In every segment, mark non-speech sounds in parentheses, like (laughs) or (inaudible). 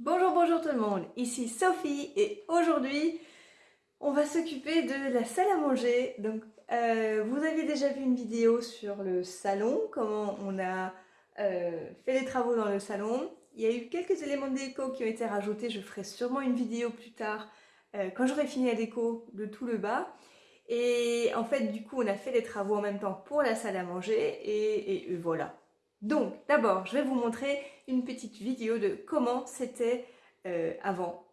Bonjour, bonjour tout le monde, ici Sophie et aujourd'hui on va s'occuper de la salle à manger. Donc euh, vous avez déjà vu une vidéo sur le salon, comment on a euh, fait les travaux dans le salon. Il y a eu quelques éléments de déco qui ont été rajoutés, je ferai sûrement une vidéo plus tard euh, quand j'aurai fini la déco de tout le bas. Et en fait du coup on a fait les travaux en même temps pour la salle à manger et, et voilà, donc, d'abord, je vais vous montrer une petite vidéo de comment c'était euh, avant.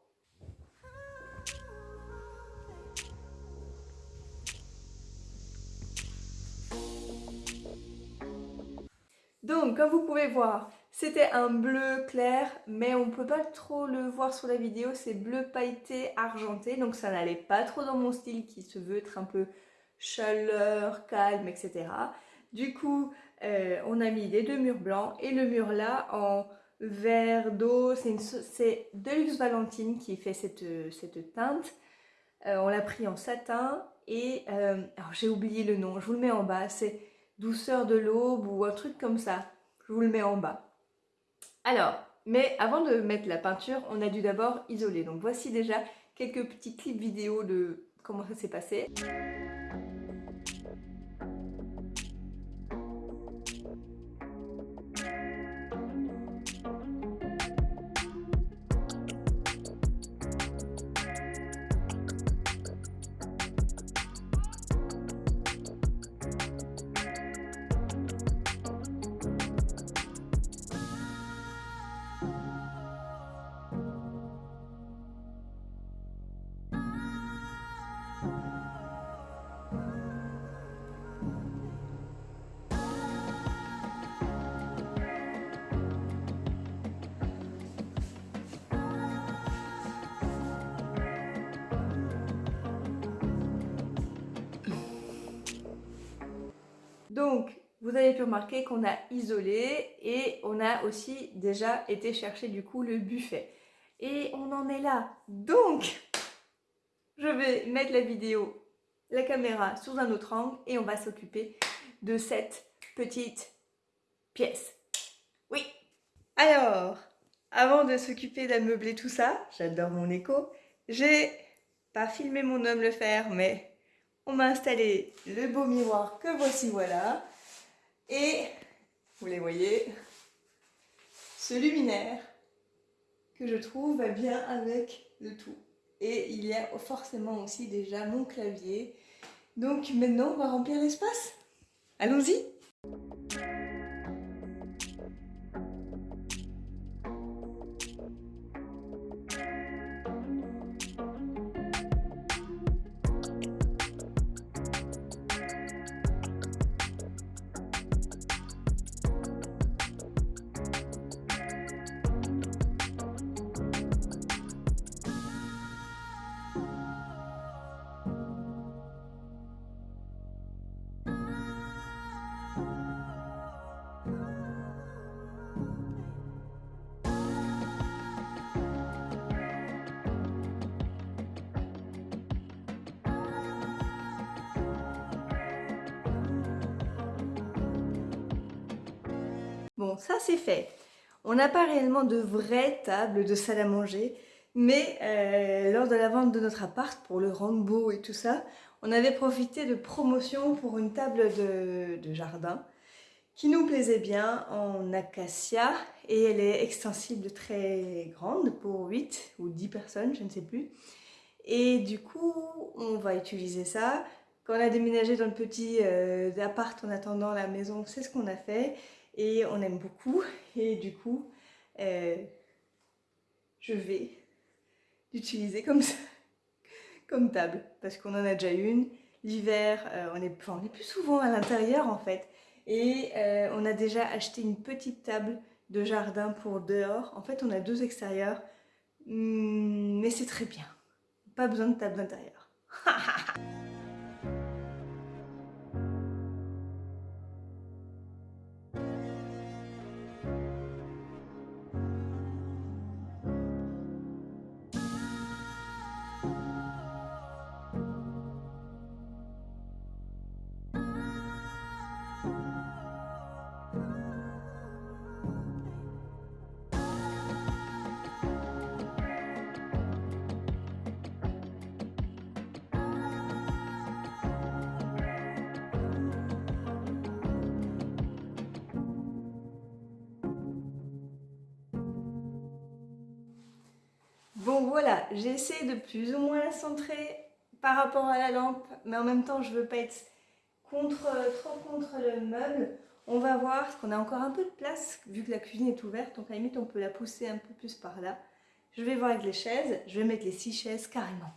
Donc, comme vous pouvez voir, c'était un bleu clair, mais on ne peut pas trop le voir sur la vidéo, c'est bleu pailleté argenté, donc ça n'allait pas trop dans mon style qui se veut être un peu chaleur, calme, etc. Du coup, euh, on a mis les deux murs blancs et le mur là en vert d'eau. C'est Deluxe Valentine qui fait cette, teinte. Euh, on l'a pris en satin et euh, j'ai oublié le nom, je vous le mets en bas. C'est Douceur de l'aube ou un truc comme ça. Je vous le mets en bas. Alors, mais avant de mettre la peinture, on a dû d'abord isoler. Donc voici déjà quelques petits clips vidéo de comment ça s'est passé. Donc, vous avez pu remarquer qu'on a isolé et on a aussi déjà été chercher du coup le buffet. Et on en est là. Donc, je vais mettre la vidéo, la caméra sous un autre angle et on va s'occuper de cette petite pièce. Oui Alors, avant de s'occuper d'ameubler tout ça, j'adore mon écho, j'ai pas filmé mon homme le faire, mais on m'a installé le beau miroir que voici voilà. Et, vous les voyez, ce luminaire que je trouve va bien avec le tout. Et il y a forcément aussi déjà mon clavier. Donc maintenant, on va remplir l'espace. Allons-y Ça c'est fait. On n'a pas réellement de vraie table de salle à manger, mais euh, lors de la vente de notre appart, pour le beau et tout ça, on avait profité de promotion pour une table de, jardin qui nous plaisait bien en acacia et elle est extensible très grande pour 8 ou 10 personnes, je ne sais plus. Et du coup, on va utiliser ça. Quand on a déménagé dans le petit euh, appart en attendant la maison, c'est ce qu'on a fait et on aime beaucoup. Et du coup euh, je vais l'utiliser comme ça, (laughs) comme table. Parce qu'on en a déjà une. L'hiver euh, on, est, plus souvent à l'intérieur en fait. Et euh, on a déjà acheté une petite table de jardin pour dehors. En fait on a deux extérieurs. Hmm, mais c'est très bien. Pas besoin de table d'intérieur (laughs) Bon voilà, j'ai essayé de plus ou moins la centrer par rapport à la lampe, mais en même temps je veux pas être trop contre le meuble. On va voir, parce qu'on a encore un peu de place, vu que la cuisine est ouverte, donc à la limite on peut la pousser un peu plus par là. Je vais voir avec les chaises, je vais mettre les six chaises carrément.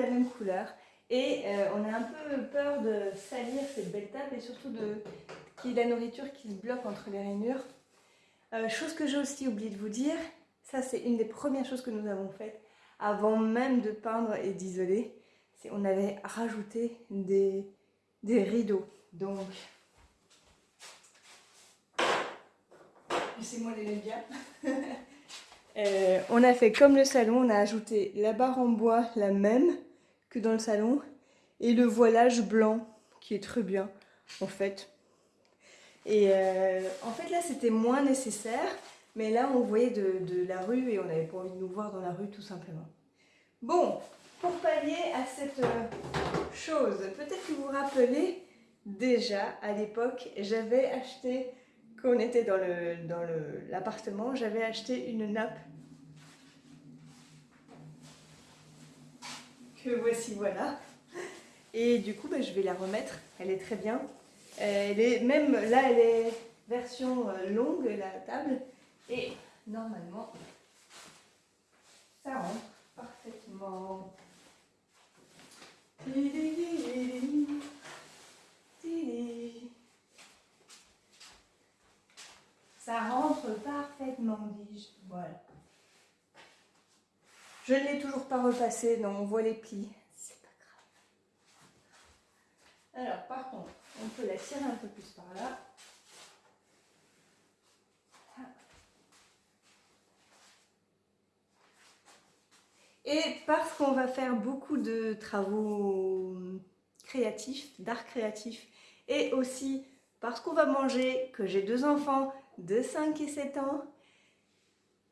La même couleur. Et euh, on a un peu peur de salir cette belle table et surtout de qu'il y ait la nourriture qui se bloque entre les rainures. Euh, chose que j'ai aussi oublié de vous dire, ça c'est une des premières choses que nous avons faites avant même de peindre et d'isoler. C'est on avait rajouté des, des rideaux. Donc, laissez-moi les bien. (laughs) Euh, on a fait comme le salon, on a ajouté la barre en bois, la même que dans le salon, et le voilage blanc, qui est très bien, en fait. Et euh, en fait, là, c'était moins nécessaire, mais là, on voyait de, la rue et on n'avait pas envie de nous voir dans la rue, tout simplement. Bon, pour pallier à cette euh, chose, peut-être que vous vous rappelez, déjà, à l'époque, j'avais acheté quand on était dans l'appartement, dans j'avais acheté une nappe voici voilà. Et du coup, bah, je vais la remettre. Elle est très bien. Elle est, même là, elle est version euh, longue, la table. Et normalement, ça rentre parfaitement. Ça rentre parfaitement, dis-je. Voilà. Je ne l'ai toujours pas repassé, donc on voit les plis. C'est pas grave. Alors, par contre, on peut la tirer un peu plus par là. Et parce qu'on va faire beaucoup de travaux créatifs, d'art créatif, et aussi parce qu'on va manger, que j'ai deux enfants de 5 et 7 ans,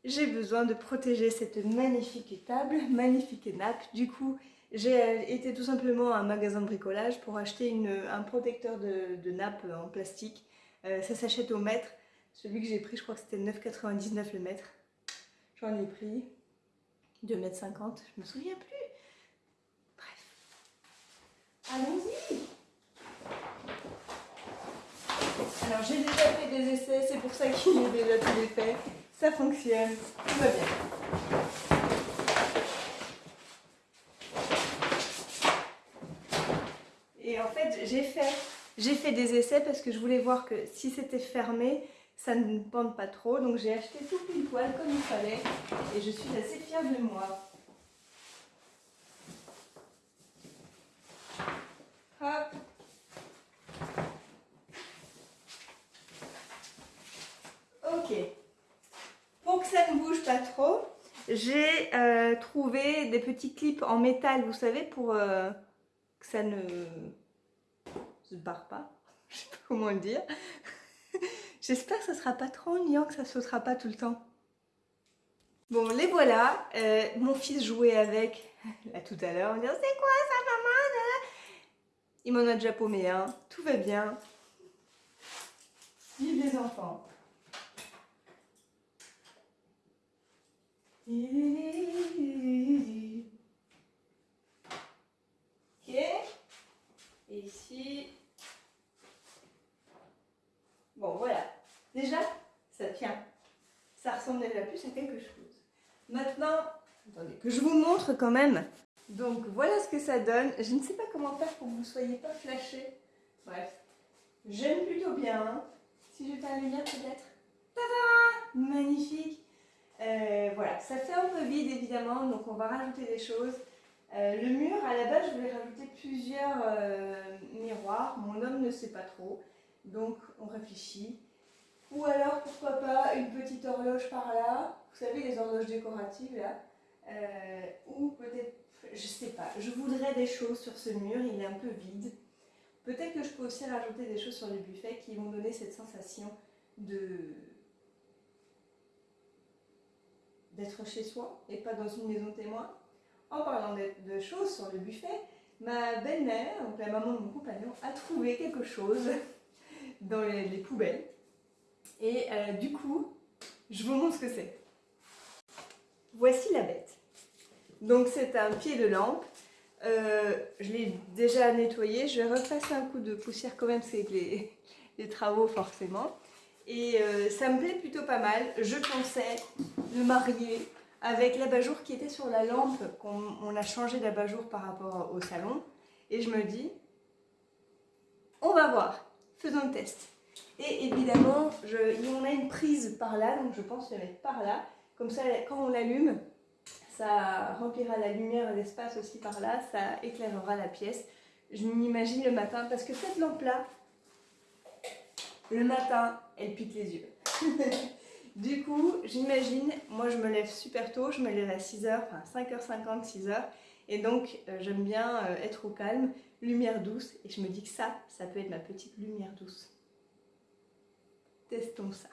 j'ai besoin de protéger cette magnifique table, magnifique nappe. Du coup, j'ai euh, été tout simplement à un magasin de bricolage pour acheter un protecteur de, nappe en plastique. Euh, ça s'achète au mètre. Celui que j'ai pris, je crois que c'était 9,99 le mètre. J'en ai pris 2,50 mètres, je me souviens plus. Bref. Allons-y Alors j'ai déjà fait des essais, c'est pour ça qu'il est déjà tout fait. Ça fonctionne, tout va bien. Et en fait, j'ai fait, fait des essais parce que je voulais voir que si c'était fermé, ça ne pende pas trop. Donc j'ai acheté tout pile poil comme il fallait et je suis assez fière de moi. Hop Ok. Pour que ça ne bouge pas trop, j'ai euh, trouvé des petits clips en métal, vous savez, pour euh, que ça ne se barre pas. (laughs) Je sais pas comment le dire. (laughs) J'espère que ça sera pas trop ennuyant, que ça sautera pas tout le temps. Bon, les voilà. Euh, mon fils jouait avec, (laughs) là tout à l'heure, on dit « C'est quoi ça, maman ?» Il m'en a déjà paumé un. Tout va bien. Vive les enfants. Ok. Ici. Bon, voilà. Déjà, ça tient. Ça ressemble déjà plus à quelque chose. Maintenant, attendez, que je vous montre quand même Donc voilà ce que ça donne. Je ne sais pas comment faire pour que vous ne soyez pas flashés. Bref, j'aime plutôt bien. Si j'étais à lumière peut-être. Tada Magnifique euh, Voilà, ça fait un peu vide évidemment, donc on va rajouter des choses. Euh, le mur, à la base, je voulais rajouter plusieurs euh, miroirs. Mon homme ne sait pas trop, donc on réfléchit. Ou alors, pourquoi pas, une petite horloge par là. Vous savez, les horloges décoratives, là. Ou peut-être, je sais pas, je voudrais des choses sur ce mur, il est un peu vide. Peut-être que je peux aussi rajouter des choses sur le buffet qui vont donner cette sensation de d'être chez soi et pas dans une maison témoin. En parlant de, choses sur le buffet, ma belle-mère, donc la maman de mon compagnon, a trouvé quelque chose (laughs) dans les, poubelles. Et euh, du coup, je vous montre ce que c'est. Voici la bête. Donc c'est un pied de lampe. Euh, je l'ai déjà nettoyé. Je vais repasser un coup de poussière quand même, c'est les, (laughs) les travaux forcément. Et euh, ça me plaît plutôt pas mal. Je pensais le marier avec l'abat-jour qui était sur la lampe, qu'on a changé d'abat-jour par rapport au salon. Et je me dis, on va voir, faisons le test. Et évidemment, je, on a une prise par là, donc je pense le mettre par là. Comme ça, quand on l'allume, ça remplira la lumière et l'espace aussi par là, ça éclairera la pièce. Je m'imagine le matin, parce que cette lampe-là, le matin, elle pique les yeux. (laughs) du coup, j'imagine, moi je me lève super tôt, je me lève à 6h, enfin 5h50, 6h, et donc euh, j'aime bien euh, être au calme, lumière douce, et je me dis que ça, ça peut être ma petite lumière douce. Testons ça.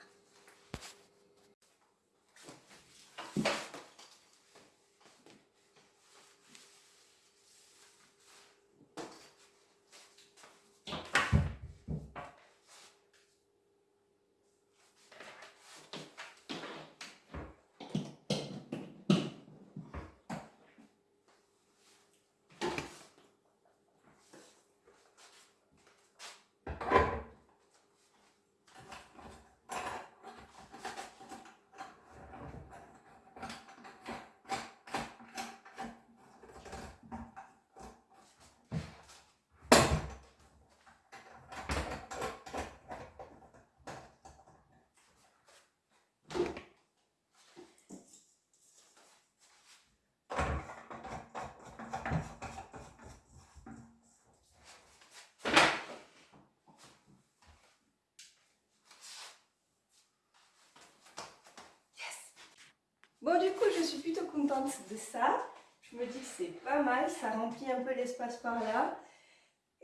Bon, du coup, je suis plutôt contente de ça. Je me dis que c'est pas mal, ça remplit un peu l'espace par là.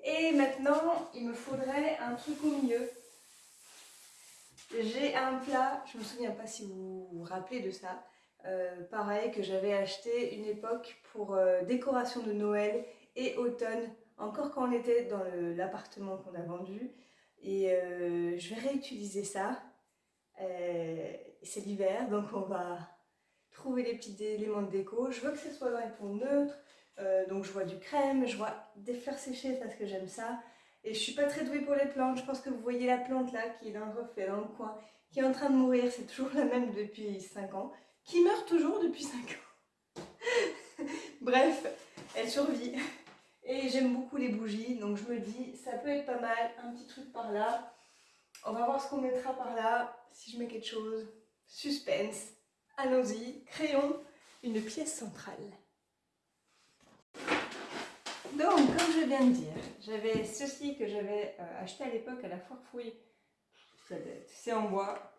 Et maintenant, il me faudrait un truc au milieu. J'ai un plat, je me souviens pas si vous vous rappelez de ça, euh, pareil que j'avais acheté une époque pour euh, décoration de Noël et automne, encore quand on était dans l'appartement qu'on a vendu. Et euh, je vais réutiliser ça. c'est l'hiver, donc on va trouver des petits éléments de déco. Je veux que ce soit dans les tons neutres, euh, donc je vois du crème, je vois des fleurs séchées parce que j'aime ça. Et je suis pas très douée pour les plantes, je pense que vous voyez la plante là qui est dans le reflet, dans le coin, qui est en train de mourir, c'est toujours la même depuis 5 ans, qui meurt toujours depuis 5 ans. (laughs) Bref, elle survit. Et j'aime beaucoup les bougies, donc je me dis, ça peut être pas mal, un petit truc par là. On va voir ce qu'on mettra par là, si je mets quelque chose. Suspense. Allons-y, créons une pièce centrale. Donc, comme je viens de dire, j'avais ceci que j'avais euh, acheté à l'époque à la foire. C'est en bois,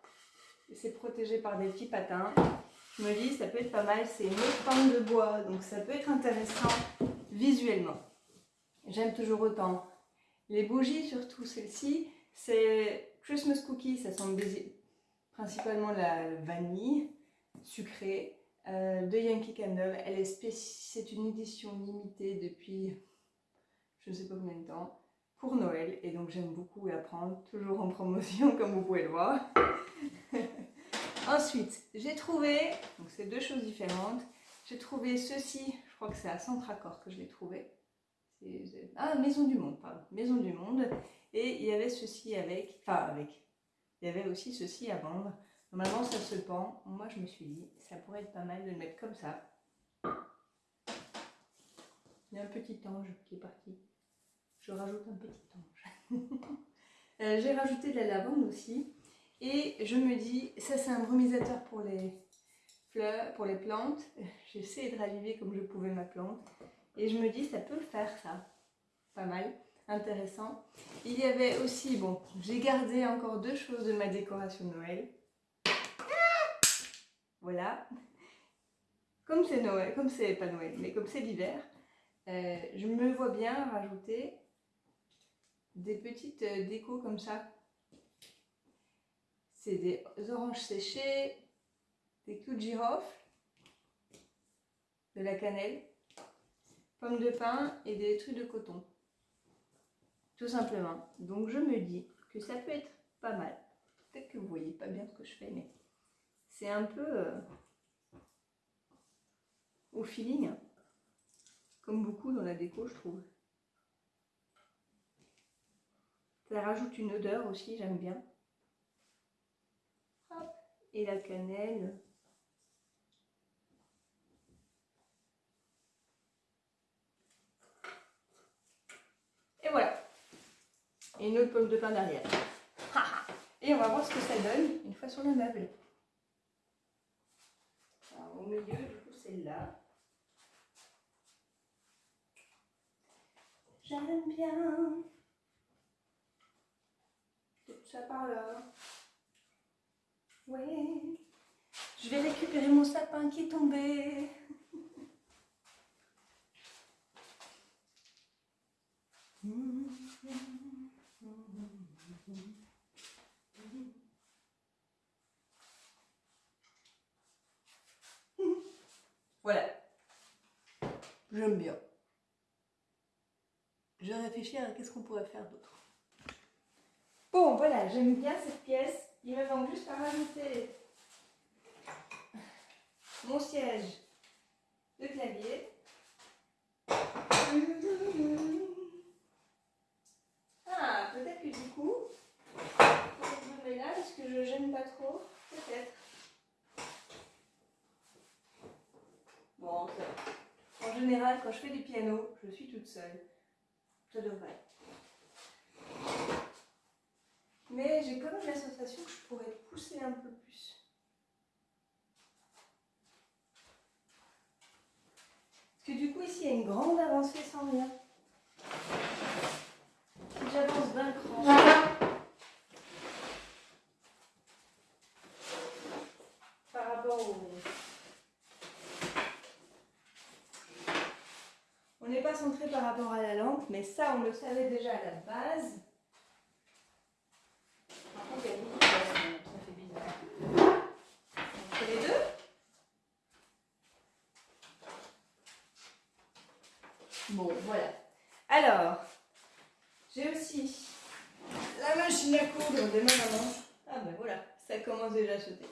c'est protégé par des petits patins. Je me dis, ça peut être pas mal, c'est une autre de bois, donc ça peut être intéressant visuellement. J'aime toujours autant. Les bougies, surtout celle-ci, c'est Christmas Cookie, ça sent principalement la vanille sucrée euh, de Yankee Candle. Elle est c'est une édition limitée depuis je ne sais pas combien de temps pour Noël et donc j'aime beaucoup la prendre, toujours en promotion (laughs) comme vous pouvez le voir. (laughs) Ensuite, j'ai trouvé, donc c'est deux choses différentes, j'ai trouvé ceci, je crois que c'est à Centracor que je l'ai trouvé. Ah, Maison du Monde, pardon, Maison du Monde. Et il y avait ceci avec, enfin avec, il y avait aussi ceci à vendre. Normalement, ça se pend. Moi, je me suis dit, ça pourrait être pas mal de le mettre comme ça. Il y a un petit ange qui est parti. Je rajoute un petit ange. (laughs) Euh, j'ai rajouté de la lavande aussi. Et je me dis, ça c'est un brumisateur pour les fleurs, pour les plantes. (laughs) J'ai essayé de raviver comme je pouvais ma plante. Et je me dis, ça peut faire ça. Pas mal, intéressant. Il y avait aussi, bon, j'ai gardé encore deux choses de ma décoration de Noël. Voilà. Comme c'est Noël, comme c'est pas Noël, mais comme c'est l'hiver, euh, je me vois bien rajouter des petites euh, décos comme ça. C'est des oranges séchées, des clous de girofle, de la cannelle, pommes de pin et des trucs de coton. Tout simplement. Donc je me dis que ça peut être pas mal. Peut-être que vous voyez pas bien ce que je fais, mais c'est un peu euh, au feeling, comme beaucoup dans la déco, je trouve. Ça rajoute une odeur aussi, j'aime bien. Et la cannelle. Et voilà. Et une autre pomme de pain derrière. (laughs) Et on va voir ce que ça donne une fois sur le meuble. Milieu, du coup, c'est là. J'aime bien ça par là. Ouais. Je vais récupérer mon sapin qui est tombé. Voilà. (laughs) J'aime bien. Je réfléchis à qu'est-ce qu'on pourrait faire d'autre. Bon, voilà, j'aime bien cette pièce. Il me manque juste à rajouter mon siège de clavier. Ah, peut-être que du coup, je me là, est-ce que je gêne pas trop Peut-être. Bon, en général, quand je fais du piano, je suis toute seule. Ça devrait. Mais j'ai quand même la sensation que je pourrais pousser un peu plus. Parce que du coup ici il y a une grande avancée sans rien. Si j'avance d'un cran. Par rapport au... On n'est centré par rapport à la lampe, mais ça on le savait déjà à la base. Bon, voilà. Alors, j'ai aussi la machine à coudre de ma maman. Ah ben voilà, ça commence déjà à sauter.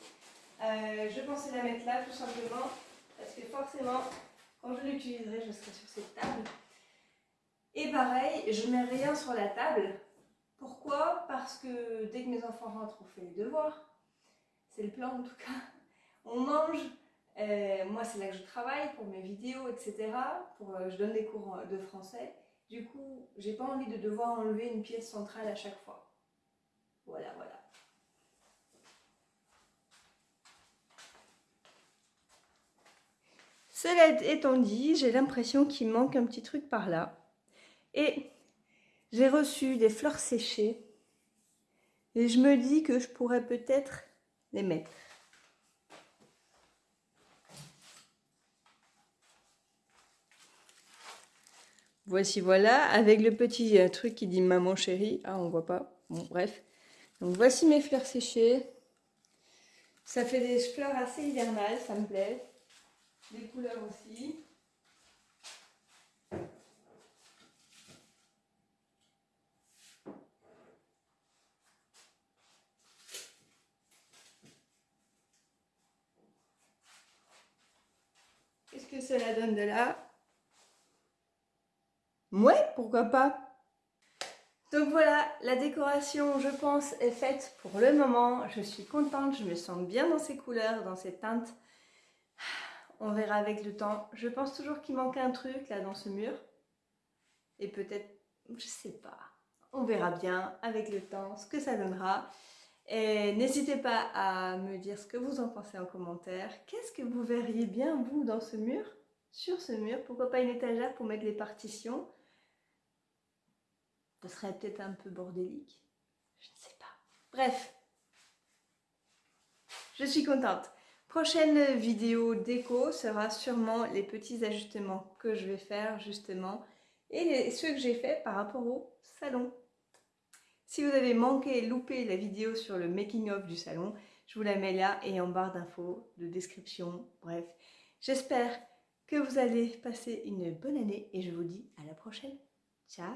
Euh, je pensais la mettre là tout simplement parce que forcément, quand je l'utiliserai, je serai sur cette table. Et pareil, je mets rien sur la table. Pourquoi? Parce que dès que mes enfants rentrent, on fait les devoirs. C'est le plan en tout cas. On mange, euh, moi, c'est là que je travaille pour mes vidéos, etc. Pour, euh, je donne des cours de français. Du coup, j'ai pas envie de devoir enlever une pièce centrale à chaque fois. Voilà, voilà. Cela étant dit, j'ai l'impression qu'il manque un petit truc par là. Et j'ai reçu des fleurs séchées. Et je me dis que je pourrais peut-être les mettre. Voici voilà, avec le petit euh, truc qui dit maman chérie. Ah, on voit pas. Bon, bref. Donc voici mes fleurs séchées. Ça fait des fleurs assez hivernales, ça me plaît. Des couleurs aussi. Qu'est-ce que cela donne de là Ouais, pourquoi pas? Donc voilà, la décoration, je pense, est faite pour le moment. Je suis contente, je me sens bien dans ces couleurs, dans ces teintes. On verra avec le temps. Je pense toujours qu'il manque un truc là dans ce mur. et peut-être, je sais pas, on verra bien avec le temps ce que ça donnera. Et n'hésitez pas à me dire ce que vous en pensez en commentaire. Qu'est-ce que vous verriez bien, vous, dans ce mur? Sur ce mur Pourquoi pas une étagère pour mettre les partitions? Ce serait peut-être un peu bordélique. Je ne sais pas. Bref. Je suis contente. Prochaine vidéo déco sera sûrement les petits ajustements que je vais faire justement et ceux que j'ai fait par rapport au salon. Si vous avez manqué, loupé la vidéo sur le making of du salon, je vous la mets là et en barre d'infos, de description, bref. J'espère que vous allez passer une bonne année et je vous dis à la prochaine. Ciao